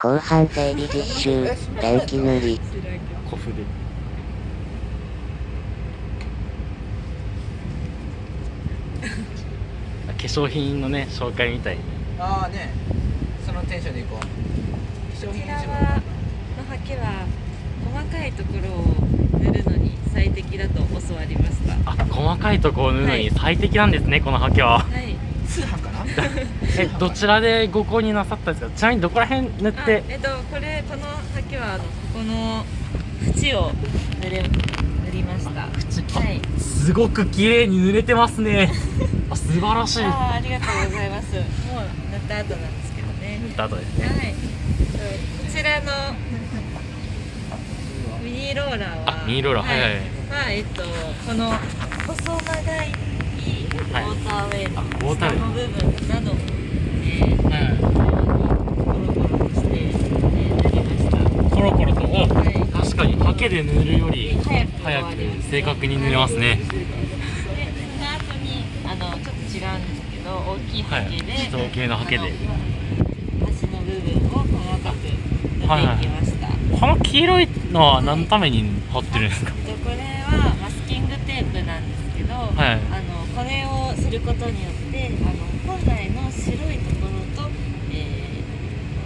後半整理実習、ペンキ塗り。小筆。化粧品のね紹介みたいに。ああね。そのテンションでいこう。商こちら品はのハケは細かいところを塗るのに最適だと教わりました。あ細かいとこを塗るのに最適なんですね、このハケは。はい。通販かなえどちらでご購入なさったんですか？ちなみにどこら辺塗っあてえっとこれこのハケはあのここの縁を塗れ塗りました。口はい。すごく綺麗に塗れてますね。あ素晴らしい。あーありがとうございます。もう塗った後なんですけどね。塗った後ですね。はい。こちらのミニローラーはあミニローラーはいはいまあえっとこの細長いウォはいーターウェイのあウォーターウェイ下の部分などを、えー、コロコロとはい。確かにハケで塗るより早く正確に塗れますね。でその後にあのちょっと違うんですけど大きいハケで、はい。人系のハケで。端の部分を細かく塗っていきました、この黄色いのは何のために貼ってるんですか？でこれはマスキングテープなんですけど、はいすることによってあの本来の白いところと、え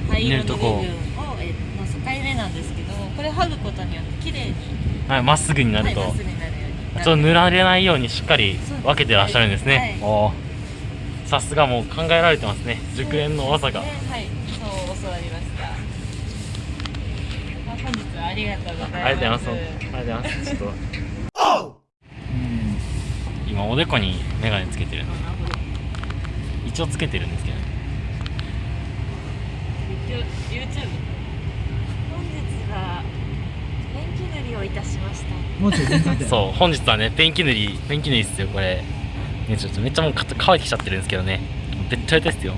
ー灰色の部分を、えーの境目なんですけどこれ剥ぐことによって綺麗にはいまっすぐになると、はいるちょっと塗られないようにしっかり分けてらっしゃるんですね、はい。さすがもう考えられてますね。熟練の技が。ね。はい。そう教わりました。まあ本日はありがとうございます。ありがとうございます。ありがとうございます。ちょっと今おでこにメガネつけてるんで一応つけてるんですけど。YouTube 本日はペンキ塗りをいたしました。もうちょい全然そう本日はねペンキ塗りペンキ塗りっすよこれ。ねちょっとめっちゃもうか乾いてきちゃってるんですけどね。べったべたですよ。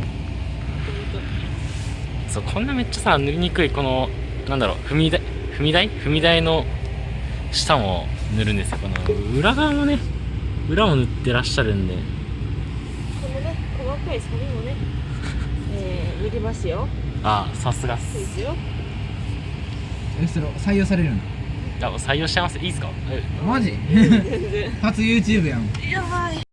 そうこんなめっちゃさ塗りにくいこのなんだろう踏み台踏み台？踏み台の下も塗るんですよ。この裏側もね裏も塗ってらっしゃるんで。このね細かいサビもね、えー、塗りますよ。あさすがっす。ですよ。えそれ採用されるの？採用しちゃいます。いいですか？えマジ？全然。初 YouTube やん。やばい